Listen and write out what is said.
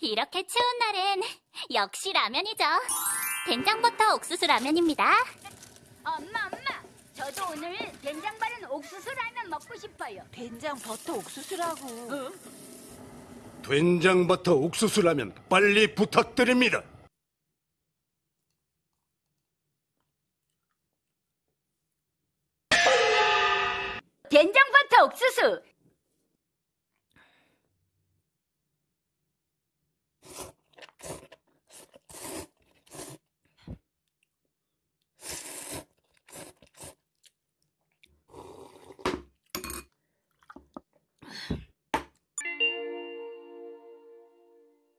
이렇게 추운 날엔 역시 라면이죠. 된장버터 옥수수 라면입니다. 엄마, 엄마. 저도 오늘 된장 바른 옥수수 라면 먹고 싶어요. 된장 버터 옥수수라고. 된장 버터 옥수수 라면 빨리 부탁드립니다. 된장 버터 옥수수